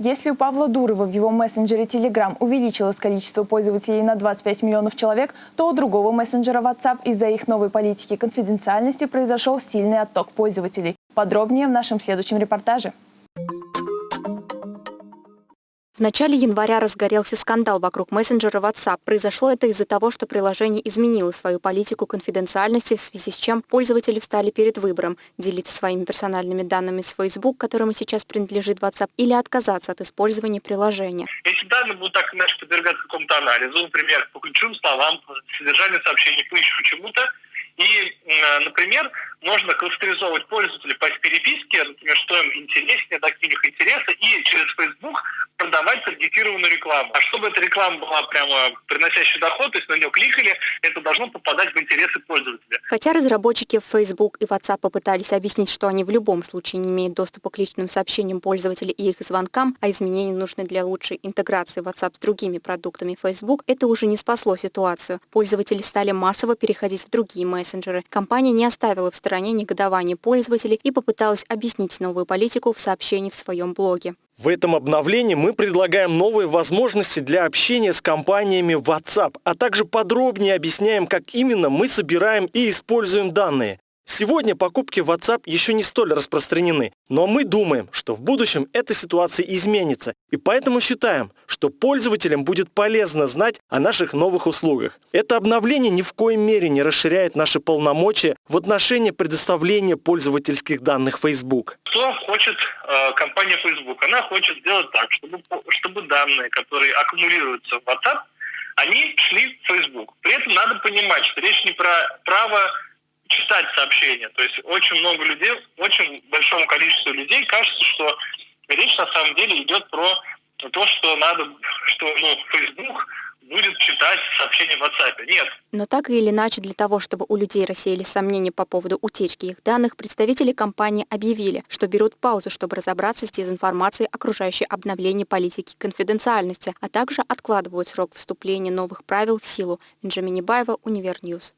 Если у Павла Дурова в его мессенджере Telegram увеличилось количество пользователей на 25 миллионов человек, то у другого мессенджера WhatsApp из-за их новой политики конфиденциальности произошел сильный отток пользователей. Подробнее в нашем следующем репортаже. В начале января разгорелся скандал вокруг мессенджера WhatsApp. Произошло это из-за того, что приложение изменило свою политику конфиденциальности, в связи с чем пользователи встали перед выбором – делиться своими персональными данными с Facebook, которому сейчас принадлежит WhatsApp, или отказаться от использования приложения. Если данные будут так иначе подвергаться какому-то анализу, например, по ключевым словам, по содержанию сообщений, по еще чему-то, и, например, можно кластеризовать пользователей по переписке, например, что им интереснее, так их интереса, и через Facebook продавать таргетированную рекламу. А чтобы эта реклама была прямо приносящая доход, то есть на нее кликали, это должно попадать в интересы пользователя. Хотя разработчики Facebook и WhatsApp попытались объяснить, что они в любом случае не имеют доступа к личным сообщениям пользователей и их звонкам, а изменения нужны для лучшей интеграции WhatsApp с другими продуктами Facebook, это уже не спасло ситуацию. Пользователи стали массово переходить в другие мессенджеры. Компания не оставила в стороне негодование пользователей и попыталась объяснить новую политику в сообщении в своем блоге. В этом обновлении мы предлагаем новые возможности для общения с компаниями WhatsApp, а также подробнее объясняем, как именно мы собираем и используем данные. Сегодня покупки в WhatsApp еще не столь распространены, но мы думаем, что в будущем эта ситуация изменится, и поэтому считаем, что пользователям будет полезно знать о наших новых услугах. Это обновление ни в коей мере не расширяет наши полномочия в отношении предоставления пользовательских данных Facebook. Что хочет э, компания Facebook? Она хочет сделать так, чтобы, чтобы данные, которые аккумулируются в WhatsApp, они шли в Facebook. При этом надо понимать, что речь не про право читать сообщения. То есть очень много людей, очень большому количеству людей кажется, что речь на самом деле идет про то, что надо, что ну, Facebook будет читать сообщения в WhatsApp. Нет. Но так или иначе, для того, чтобы у людей рассеялись сомнения по поводу утечки их данных, представители компании объявили, что берут паузу, чтобы разобраться с дезинформацией, окружающей обновление политики конфиденциальности, а также откладывают срок вступления новых правил в силу. Бенджамин Небаева, Универ News.